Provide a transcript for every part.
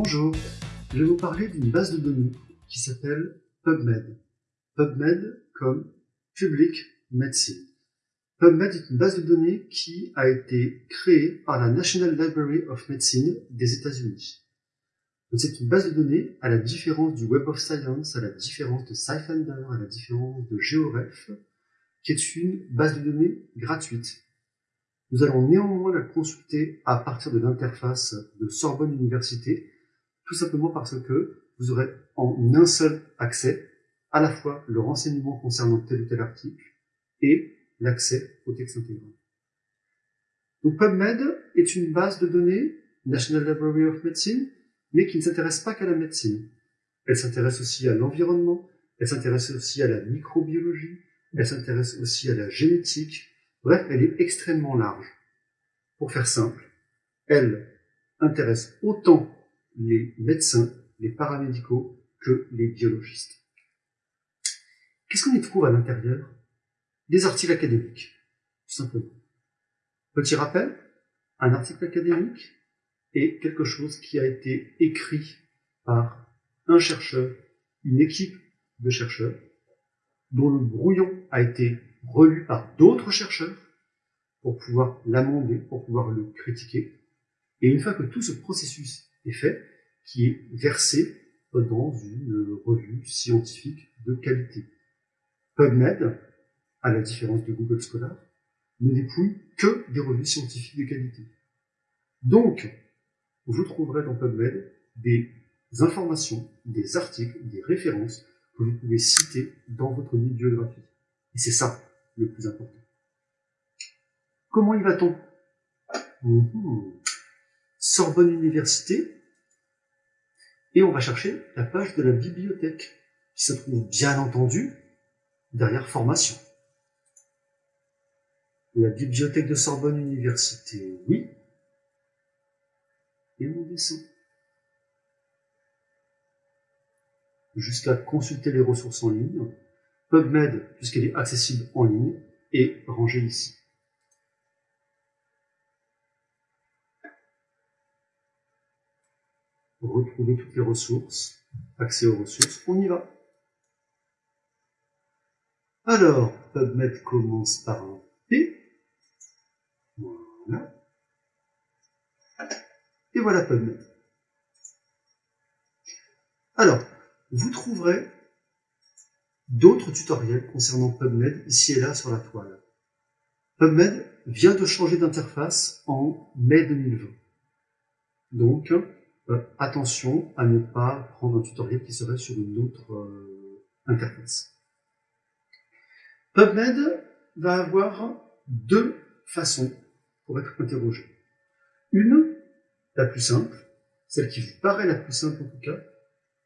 Bonjour, je vais vous parler d'une base de données qui s'appelle PubMed. PubMed comme Public Medicine. PubMed est une base de données qui a été créée par la National Library of Medicine des États-Unis. C'est une base de données, à la différence du Web of Science, à la différence de SciFinder, à la différence de GeoRef, qui est une base de données gratuite. Nous allons néanmoins la consulter à partir de l'interface de Sorbonne Université, tout simplement parce que vous aurez en un seul accès à la fois le renseignement concernant tel ou tel article et l'accès au texte intégral. Donc PubMed est une base de données, National Library of Medicine, mais qui ne s'intéresse pas qu'à la médecine. Elle s'intéresse aussi à l'environnement, elle s'intéresse aussi à la microbiologie, elle s'intéresse aussi à la génétique, bref, elle est extrêmement large. Pour faire simple, elle intéresse autant les médecins, les paramédicaux, que les biologistes. Qu'est-ce qu'on y trouve à l'intérieur? Des articles académiques, tout simplement. Petit rappel, un article académique, est quelque chose qui a été écrit par un chercheur, une équipe de chercheurs, dont le brouillon a été relu par d'autres chercheurs pour pouvoir l'amender, pour pouvoir le critiquer. Et une fois que tout ce processus qui est versé dans une revue scientifique de qualité. PubMed, à la différence de Google Scholar, ne dépouille que des revues scientifiques de qualité. Donc, vous trouverez dans PubMed des informations, des articles, des références que vous pouvez citer dans votre bibliographie. Et c'est ça le plus important. Comment y va-t-on? Mmh. Sorbonne Université, et on va chercher la page de la bibliothèque, qui se trouve bien entendu derrière formation. La bibliothèque de Sorbonne Université, oui, et on descend. Jusqu'à consulter les ressources en ligne. PubMed, puisqu'elle est accessible en ligne, est rangée ici. Retrouver toutes les ressources, accès aux ressources, on y va. Alors, PubMed commence par un P. Voilà. Et voilà PubMed. Alors, vous trouverez d'autres tutoriels concernant PubMed ici et là sur la toile. PubMed vient de changer d'interface en mai 2020. Donc, euh, attention à ne pas prendre un tutoriel qui serait sur une autre euh, interface. PubMed va avoir deux façons pour être interrogé. Une la plus simple, celle qui vous paraît la plus simple en tout cas,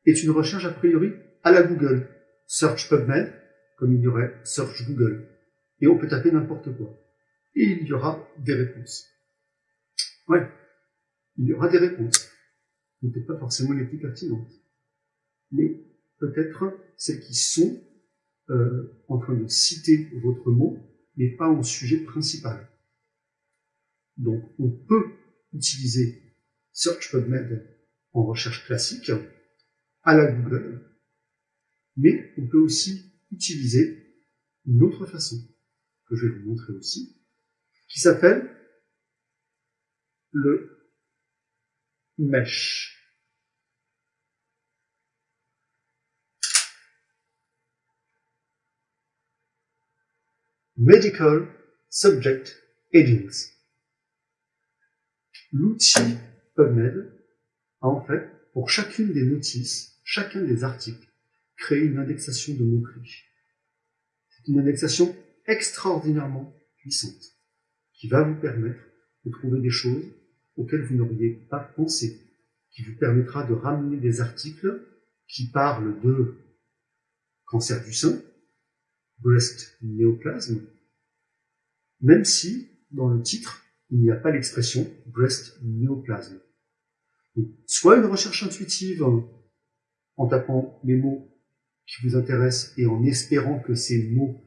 est une recherche a priori à la Google. Search PubMed, comme il y aurait Search Google. Et on peut taper n'importe quoi. Et il y aura des réponses. Ouais, il y aura des réponses. Peut-être pas forcément les plus pertinentes. Mais peut-être celles qui sont euh, en train de citer votre mot, mais pas en sujet principal. Donc on peut utiliser Search PubMed en recherche classique à la Google, mais on peut aussi utiliser une autre façon que je vais vous montrer aussi, qui s'appelle le mesh. Medical Subject Headings. L'outil PubMed a en fait, pour chacune des notices, chacun des articles, créé une indexation de mots-clés. C'est une indexation extraordinairement puissante qui va vous permettre de trouver des choses auxquelles vous n'auriez pas pensé, qui vous permettra de ramener des articles qui parlent de cancer du sein, breast néoplasme, même si, dans le titre, il n'y a pas l'expression breast néoplasme. soit une recherche intuitive en tapant les mots qui vous intéressent et en espérant que ces mots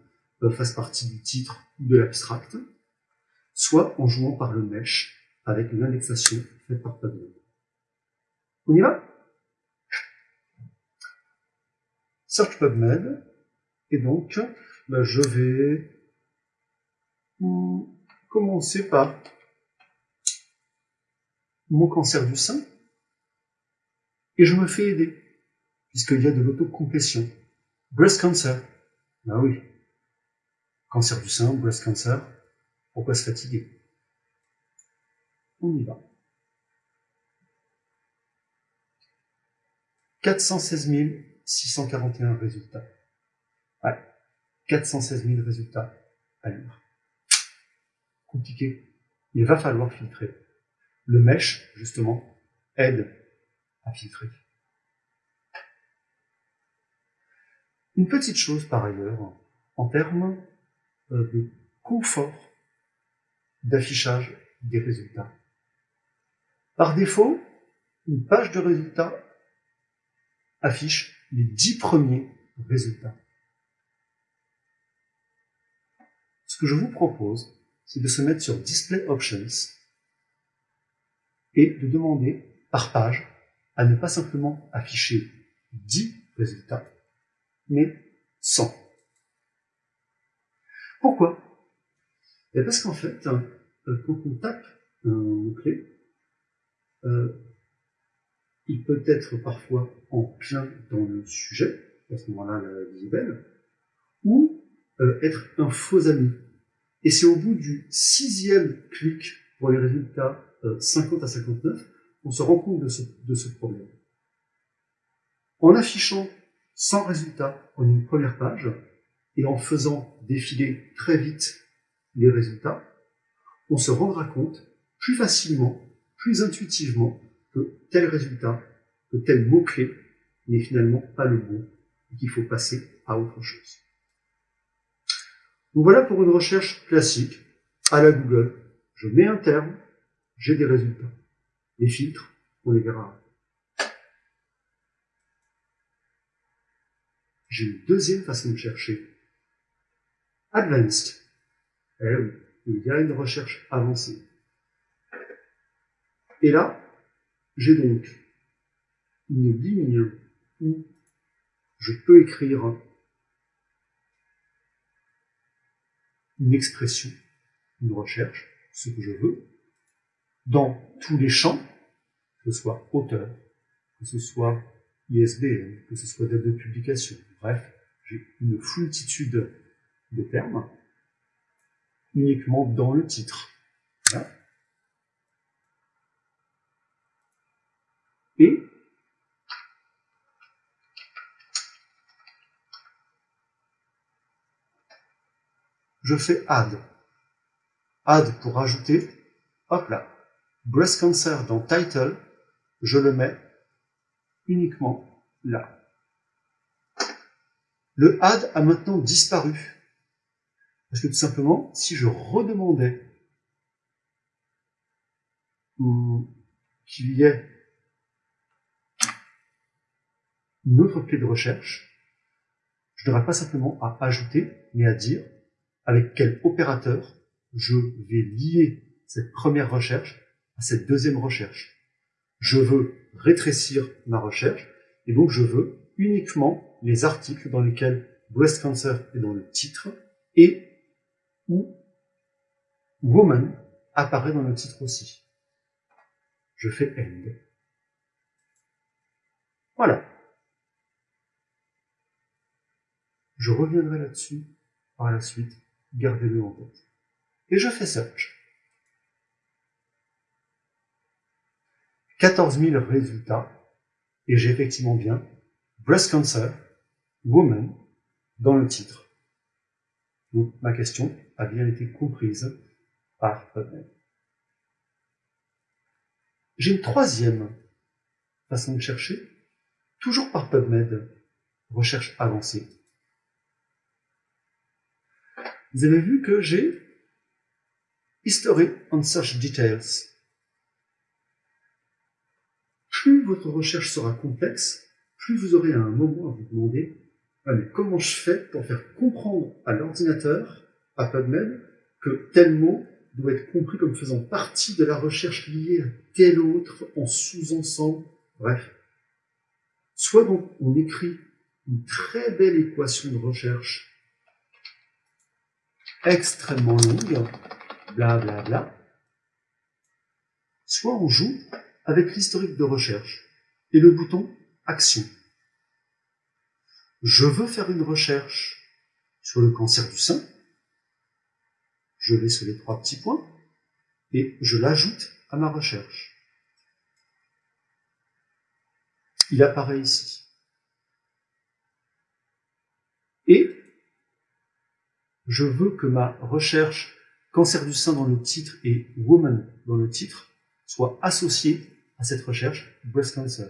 fassent partie du titre ou de l'abstract, soit en jouant par le mesh avec une indexation faite par PubMed. On y va? Search PubMed. Et donc, ben, je vais commencer par mon cancer du sein. Et je me fais aider, puisqu'il y a de l'autocomplétion. Breast cancer. Ben oui. Cancer du sein, breast cancer. Pourquoi se fatiguer? On y va. 416 641 résultats. Ouais, 416 000 résultats à lire. Il va falloir filtrer. Le mesh, justement, aide à filtrer. Une petite chose par ailleurs, en termes euh, de confort d'affichage des résultats. Par défaut, une page de résultats affiche les dix premiers résultats. Ce que je vous propose, c'est de se mettre sur Display Options et de demander par page à ne pas simplement afficher 10 résultats, mais 100. Pourquoi? Eh Parce qu'en fait, euh, quand on tape un mot-clé, euh, il peut être parfois en plein dans le sujet, à ce moment-là la visible, ou euh, être un faux ami. Et c'est au bout du sixième clic pour les résultats 50 à 59 qu'on se rend compte de ce, de ce problème. En affichant 100 résultats en une première page et en faisant défiler très vite les résultats, on se rendra compte plus facilement, plus intuitivement, que tel résultat, que tel mot-clé n'est finalement pas le bon et qu'il faut passer à autre chose. Donc voilà pour une recherche classique à la Google. Je mets un terme, j'ai des résultats. Les filtres, on les verra. J'ai une deuxième façon de chercher. Advanced. Eh oui, il y a une recherche avancée. Et là, j'ai donc une ligne où je peux écrire une expression, une recherche, ce que je veux, dans tous les champs, que ce soit auteur, que ce soit ISBN, que ce soit date de publication, bref, j'ai une foultitude de termes uniquement dans le titre. Et je fais add. Add pour ajouter, hop là, breast cancer dans title, je le mets uniquement là. Le add a maintenant disparu. Parce que tout simplement, si je redemandais qu'il y ait une autre clé de recherche, je n'aurais pas simplement à ajouter, mais à dire avec quel opérateur je vais lier cette première recherche à cette deuxième recherche. Je veux rétrécir ma recherche, et donc je veux uniquement les articles dans lesquels breast cancer est dans le titre, et où woman apparaît dans le titre aussi. Je fais end. Voilà. Je reviendrai là-dessus par la suite, gardez-le en tête. Et je fais search. 14 000 résultats, et j'ai effectivement bien breast cancer, woman, dans le titre. Donc ma question a bien été comprise par PubMed. J'ai une troisième façon de chercher, toujours par PubMed, recherche avancée. Vous avez vu que j'ai History on Search Details. Plus votre recherche sera complexe, plus vous aurez à un moment à vous demander mais comment je fais pour faire comprendre à l'ordinateur, à PubMed, que tel mot doit être compris comme faisant partie de la recherche liée à tel autre en sous-ensemble? Bref. Soit donc on écrit une très belle équation de recherche extrêmement longue, bla bla bla, soit on joue avec l'historique de recherche et le bouton Action. Je veux faire une recherche sur le cancer du sein. Je vais sur les trois petits points et je l'ajoute à ma recherche. Il apparaît ici. Et je veux que ma recherche cancer du sein dans le titre et woman dans le titre soit associée à cette recherche breast cancer.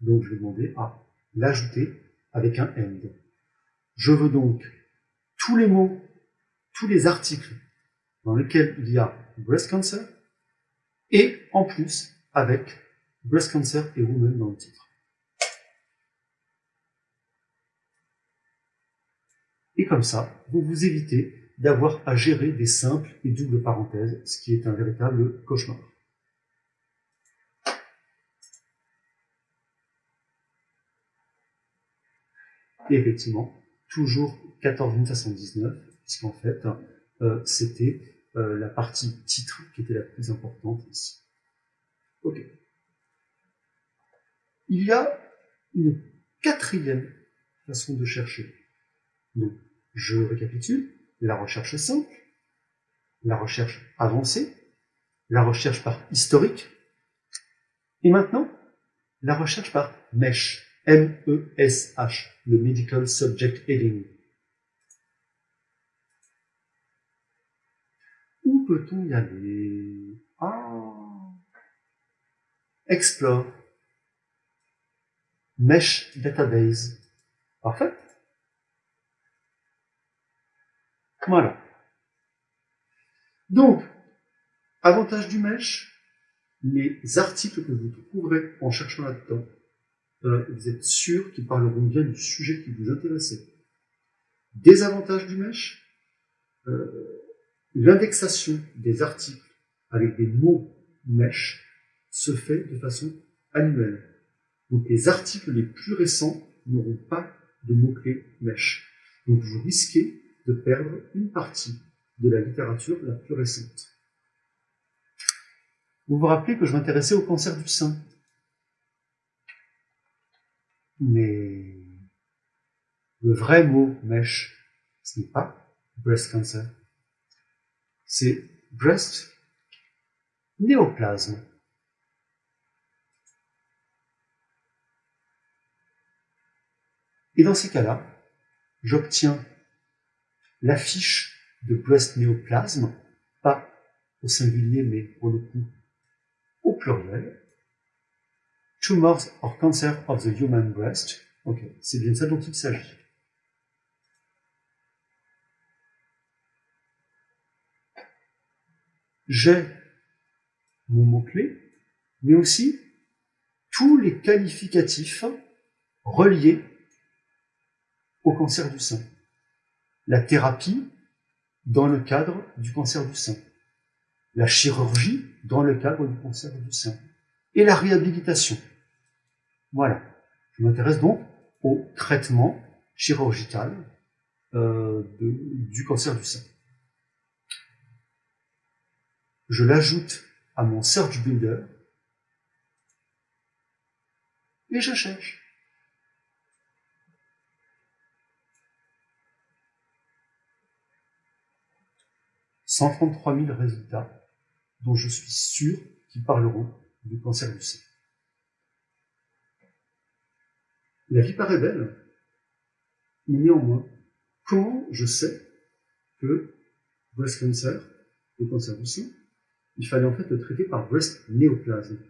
Donc je vais demander à l'ajouter avec un end. Je veux donc tous les mots, tous les articles dans lesquels il y a breast cancer et en plus avec breast cancer et woman dans le titre. Et comme ça, vous vous évitez d'avoir à gérer des simples et doubles parenthèses, ce qui est un véritable cauchemar. Et effectivement, toujours 14 minutes à 119, puisqu'en fait, euh, c'était euh, la partie titre qui était la plus importante ici. Ok. Il y a une quatrième façon de chercher. Donc, je récapitule. La recherche simple, la recherche avancée, la recherche par historique, et maintenant, la recherche par MESH, M-E-S-H, le Medical Subject Heading. Où peut-on y aller? Ah Explore. Mesh Database. Parfait. Voilà. Donc, avantage du mesh, les articles que vous trouverez en cherchant là-dedans, euh, vous êtes sûr qu'ils parleront bien du sujet qui vous intéressait. Désavantage du mesh, euh, l'indexation des articles avec des mots mesh se fait de façon annuelle. Donc les articles les plus récents n'auront pas de mots-clés mesh. Donc vous risquez de perdre une partie de la littérature la plus récente. Vous vous rappelez que je m'intéressais au cancer du sein. Mais le vrai mot mèche, ce n'est pas breast cancer, c'est breast néoplasme. Et dans ces cas-là, j'obtiens l'affiche de breast néoplasme, pas au singulier, mais pour le coup au pluriel. Tumors or cancer of the human breast. Ok, c'est bien ça dont il s'agit. J'ai mon mot-clé, mais aussi tous les qualificatifs reliés au cancer du sein la thérapie dans le cadre du cancer du sein, la chirurgie dans le cadre du cancer du sein, et la réhabilitation. Voilà. Je m'intéresse donc au traitement chirurgical euh, du cancer du sein. Je l'ajoute à mon Search Builder et je cherche. 133 000 résultats dont je suis sûr qu'ils parleront du cancer du sein. La vie paraît belle, mais néanmoins, comment je sais que breast cancer, le cancer du sein, il fallait en fait le traiter par breast néoplasme?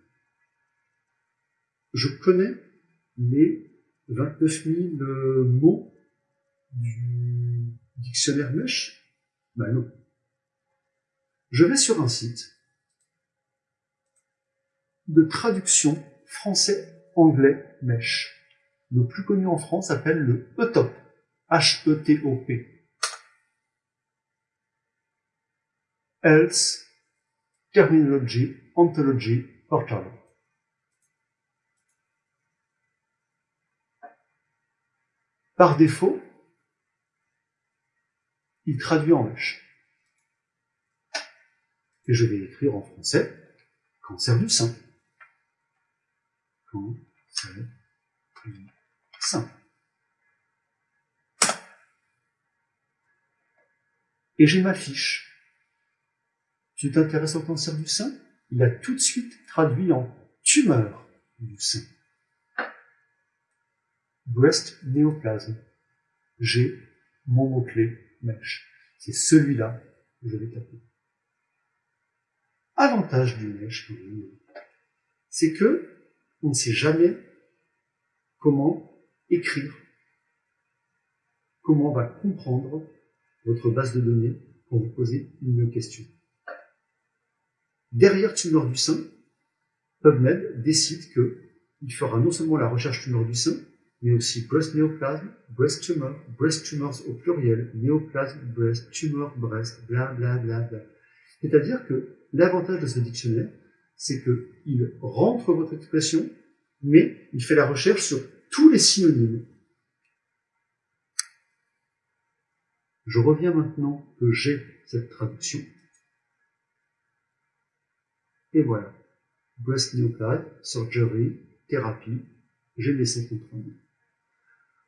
Je connais les 29 000 euh, mots du dictionnaire MESH? Ben non je vais sur un site de traduction français-anglais mèche. Le plus connu en France s'appelle le ETOP. H-E-T-O-P. Else Terminology Ontology Portal. Par défaut, il traduit en mèche. Et je vais écrire en français cancer du sein. Cancer du sein. Et j'ai ma fiche. Tu t'intéresses au cancer du sein? Il a tout de suite traduit en tumeur du sein. Breast néoplasme. J'ai mon mot-clé mèche. C'est celui-là que je vais taper. Avantage du mèche, c'est que on ne sait jamais comment écrire, comment on va comprendre votre base de données quand vous posez une question. Derrière tumeur du sein, PubMed décide qu'il fera non seulement la recherche tumeur du sein, mais aussi breast néoplasme, breast tumor, breast tumors au pluriel, néoplasme, breast, tumor, breast, bla bla bla bla. C'est-à-dire que l'avantage de ce dictionnaire, c'est qu'il rentre votre expression, mais il fait la recherche sur tous les synonymes. Je reviens maintenant que j'ai cette traduction. Et voilà. Breast néoplasme, surgery, thérapie, j'ai laissé comprendre.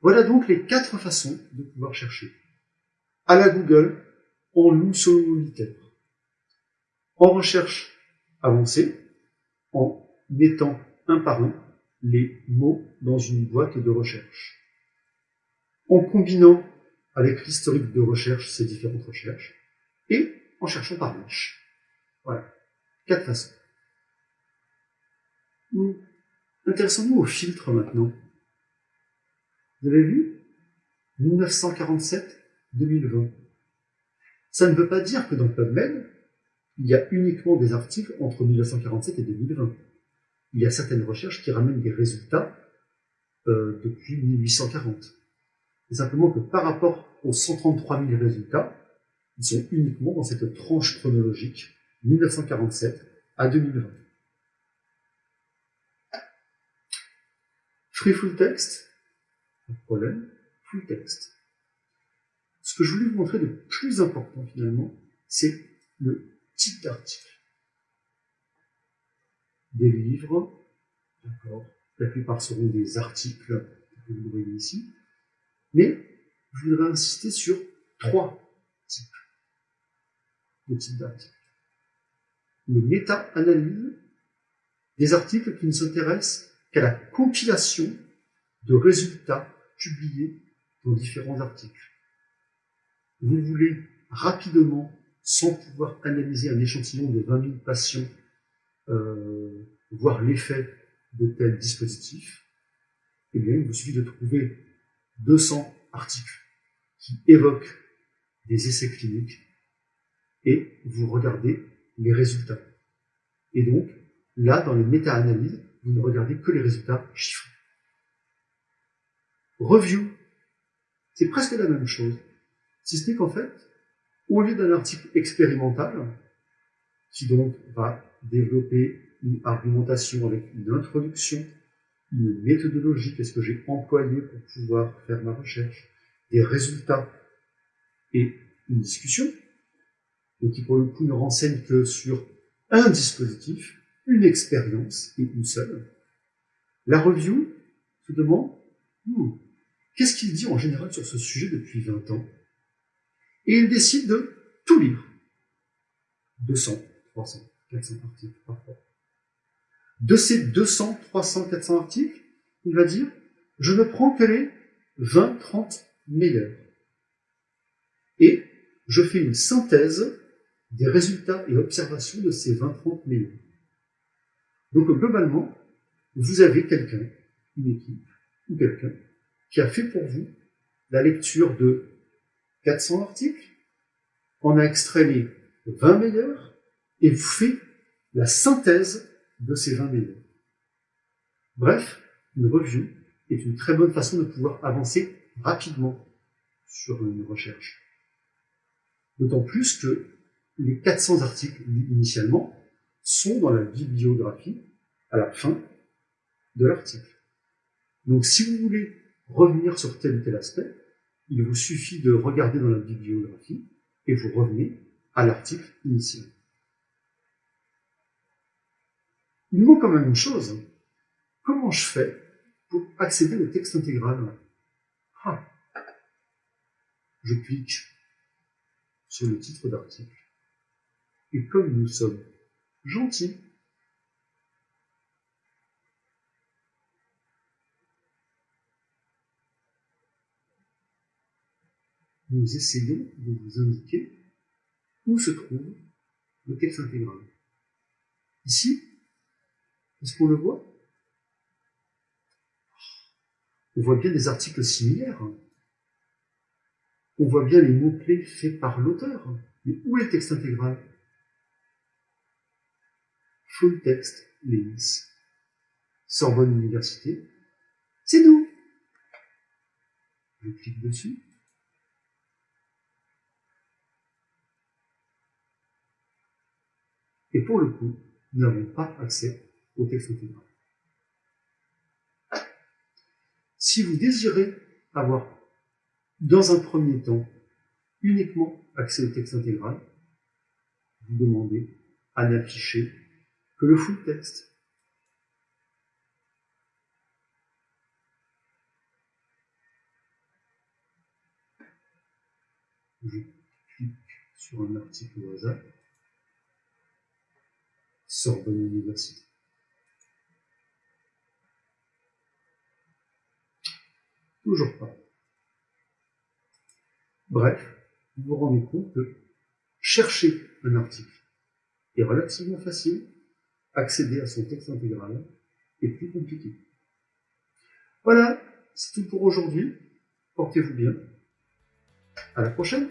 Voilà donc les quatre façons de pouvoir chercher. À la Google, en loup solitaire. En recherche avancée, en mettant un par un les mots dans une boîte de recherche. En combinant avec l'historique de recherche ces différentes recherches, et en cherchant par manche. Voilà. Quatre façons. Intéressons-nous au filtre maintenant? Vous avez vu? 1947-2020. Ça ne veut pas dire que dans PubMed, il y a uniquement des articles entre 1947 et 2020. Il y a certaines recherches qui ramènent des résultats euh, depuis 1840. C'est simplement que par rapport aux 133 000 résultats, ils sont uniquement dans cette tranche chronologique 1947 à 2020. Free Full Text, pas problème, full text. Ce que je voulais vous montrer de plus important finalement, c'est le type d'article. Des livres, d'accord, la plupart seront des articles, que vous voyez ici, mais je voudrais insister sur trois types de types d'articles. Une méta-analyse des articles qui ne s'intéressent qu'à la compilation de résultats publiés dans différents articles. Vous voulez rapidement, sans pouvoir analyser un échantillon de 20 000 patients, euh, voir l'effet de tel dispositif, eh bien, il vous suffit de trouver 200 articles qui évoquent des essais cliniques et vous regardez les résultats. Et donc, là, dans les méta-analyses, vous ne regardez que les résultats chiffrés. Review, c'est presque la même chose. Si ce n'est qu'en fait, au lieu d'un article expérimental, qui donc va développer une argumentation avec une introduction, une méthodologie, qu'est-ce que j'ai employé pour pouvoir faire ma recherche, des résultats et une discussion, donc qui pour le coup ne renseigne que sur un dispositif, une expérience et une seule. La review se demande, hmm, Qu'est-ce qu'il dit en général sur ce sujet depuis 20 ans? Et il décide de tout lire. 200, 300, 400 articles parfois. De ces 200, 300, 400 articles, il va dire, je ne prends que les 20, 30 meilleurs. Et je fais une synthèse des résultats et observations de ces 20, 30 meilleurs. Donc globalement, vous avez quelqu'un, une équipe, ou quelqu'un, qui a fait pour vous la lecture de 400 articles, on a extrait les 20 meilleurs et vous fait la synthèse de ces 20 meilleurs. Bref, une review est une très bonne façon de pouvoir avancer rapidement sur une recherche. D'autant plus que les 400 articles initialement sont dans la bibliographie à la fin de l'article. Donc si vous voulez revenir sur tel ou tel aspect, il vous suffit de regarder dans la bibliographie et vous revenez à l'article initial. Il manque quand même une chose. Comment je fais pour accéder au texte intégral ah. Je clique sur le titre d'article. Et comme nous sommes gentils, nous essayons de vous indiquer où se trouve le texte intégral. Ici, est-ce qu'on le voit? On voit bien des articles similaires. On voit bien les mots-clés faits par l'auteur. Mais où est le texte intégral? Full text links. Sorbonne Université. C'est nous Je clique dessus. Et pour le coup, nous n'avons pas accès au texte intégral. Si vous désirez avoir, dans un premier temps, uniquement accès au texte intégral, vous demandez à n'afficher que le full texte. Je clique sur un article au hasard. Sorbonne Université. Toujours pas. Bref, vous vous rendez compte que chercher un article est relativement facile, accéder à son texte intégral est plus compliqué. Voilà, c'est tout pour aujourd'hui. Portez-vous bien. À la prochaine